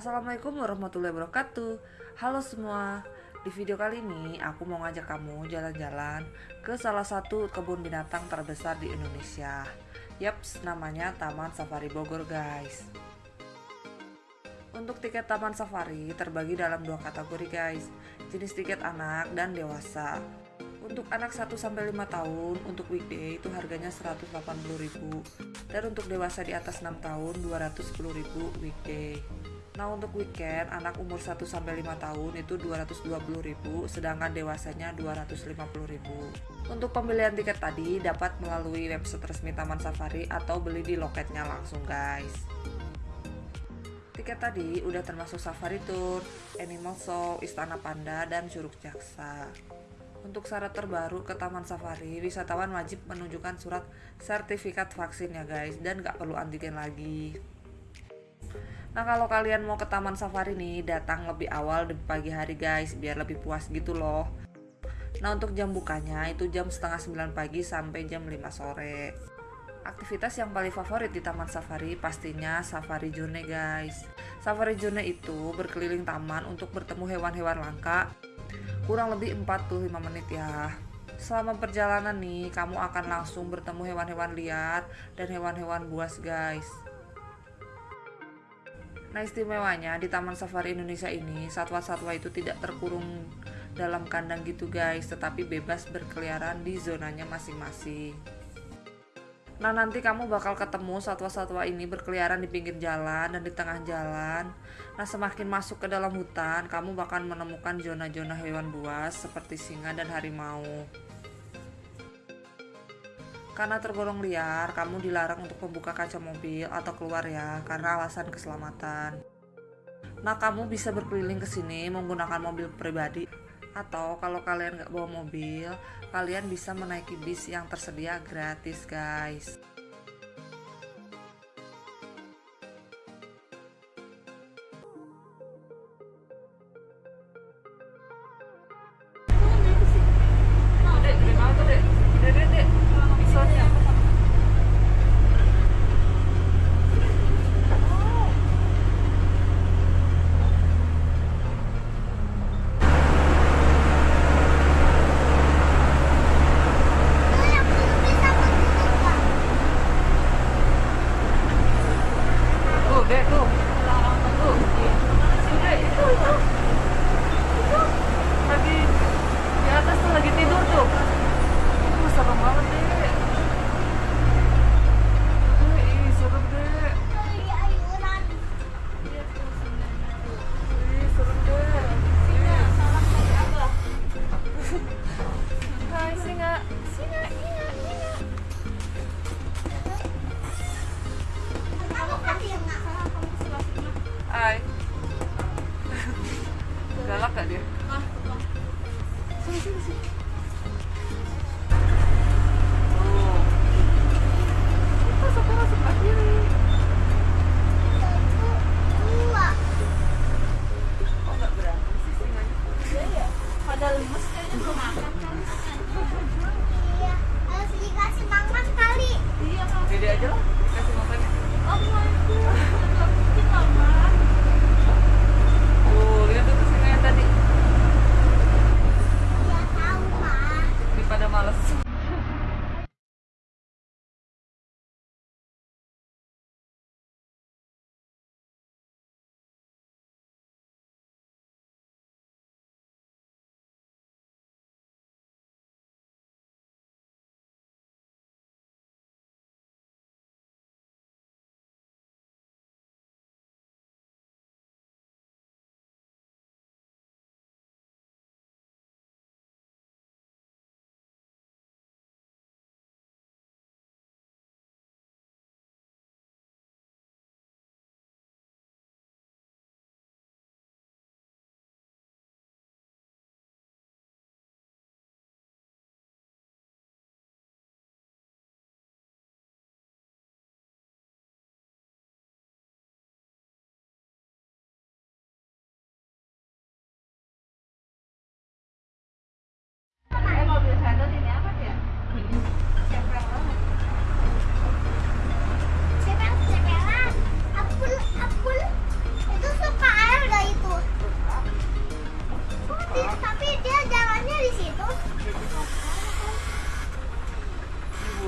Assalamualaikum warahmatullahi wabarakatuh. Halo semua. Di video kali ini aku mau ngajak kamu jalan-jalan ke salah satu kebun binatang terbesar di Indonesia. Yaps, namanya Taman Safari Bogor guys. Untuk tiket Taman Safari terbagi dalam dua kategori guys. Jenis tiket anak dan dewasa. Untuk anak 1-5 tahun, untuk weekday itu harganya 180.000 Dan untuk dewasa di atas 6 tahun, 210.000 weekday Nah untuk weekend, anak umur 1-5 tahun itu 220.000 Sedangkan dewasanya 250.000 Untuk pembelian tiket tadi dapat melalui website resmi Taman Safari Atau beli di loketnya langsung guys Tiket tadi udah termasuk safari tour, animal show, istana panda, dan curug jaksa. Untuk syarat terbaru ke Taman Safari, wisatawan wajib menunjukkan surat sertifikat vaksin ya guys dan gak perlu antigen lagi. Nah kalau kalian mau ke Taman Safari nih, datang lebih awal di pagi hari guys, biar lebih puas gitu loh. Nah untuk jam bukanya itu jam setengah 9 pagi sampai jam 5 sore. Aktivitas yang paling favorit di Taman Safari pastinya Safari Journey guys. Safari Journey itu berkeliling taman untuk bertemu hewan-hewan langka kurang lebih 45 menit ya selama perjalanan nih kamu akan langsung bertemu hewan-hewan liar dan hewan-hewan buas guys Nah istimewanya di Taman Safari Indonesia ini satwa-satwa itu tidak terkurung dalam kandang gitu guys. Tetapi bebas berkeliaran di zonanya masing-masing. Nah nanti kamu bakal ketemu satwa-satwa ini berkeliaran di pinggir jalan dan di tengah jalan. Nah semakin masuk ke dalam hutan kamu bakal menemukan zona-zona hewan buas seperti singa dan harimau Karena tergolong liar, kamu dilarang untuk membuka kaca mobil atau keluar ya karena alasan keselamatan. Nah kamu bisa berkeliling ke sini menggunakan mobil pribadi atau kalau kalian nggak bawa mobil kalian bisa menaiki bis yang tersedia gratis guys. Dek 说什？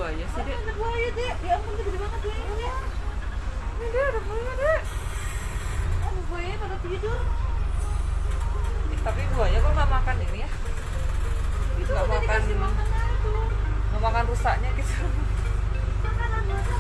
buaya sih, Dek? Ada buaya, Dek. Ya ampun, gede banget buayanya. Ini, dia ada buaya, Dek. Ada buaya pada tidur. Eh, tapi buaya kok nggak makan ini ya? Itu nggak makan. Nggak makan rusaknya gitu. Makanan rusak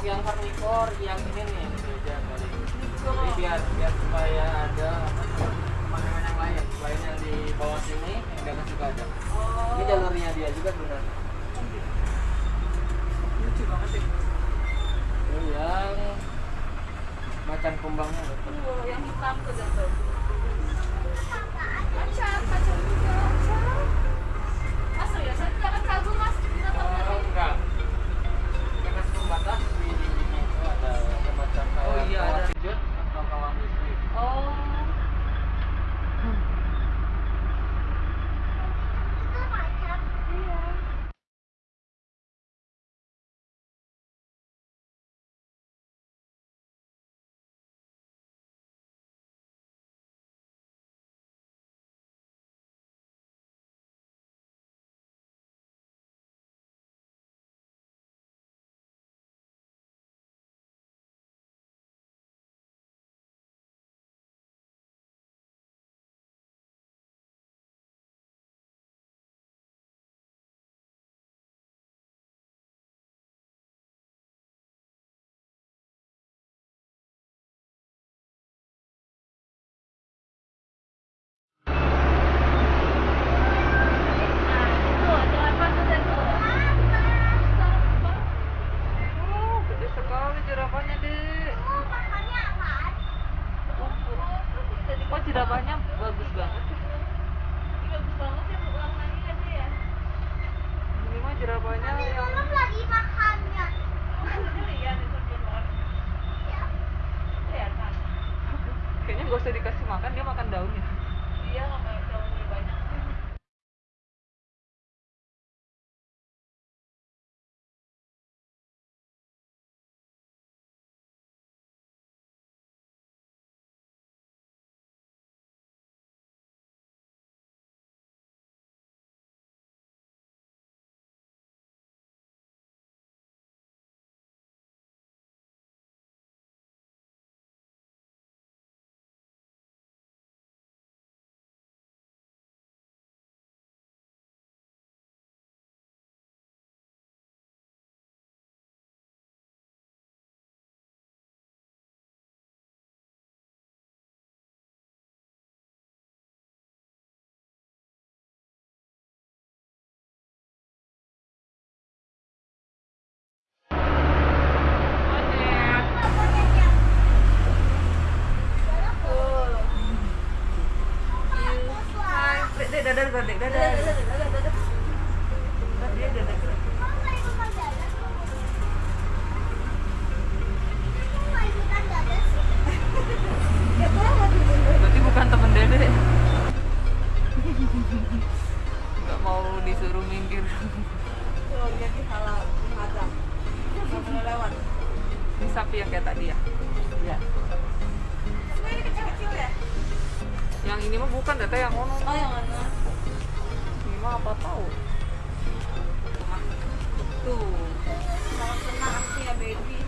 untuk yang karnivor yang ini nih meja kali jadi biar biar supaya ada makanan yang lain selain yang di bawah sini yang dagang juga ada. Oh. ini jalurnya dia juga benar lucu banget sih. Yang macan kumbangnya. oh, yang hitam tuh jatuh oh ciramannya bagus banget. Ini bagus banget ya ulang lagi aja ya. Ini mah ciramannya yang lagi makannya. Iya. Kayaknya gak usah dikasih makan dia makan daunnya. Iya makan mau disuruh minggir. Lewat ini sapi yang kayak tadi ya? Ya ini kecil-kecil ya yang ini mah bukan data yang ono oh yang mana? Ini mah apa tahu tuh. Kalau senang sih ya baby.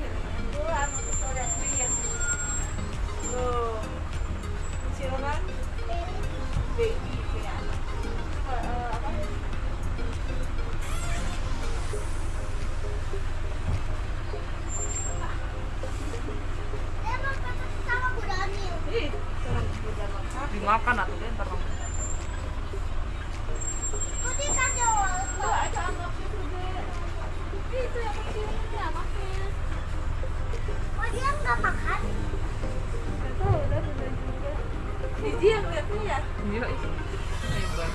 Yok. Hayır bak.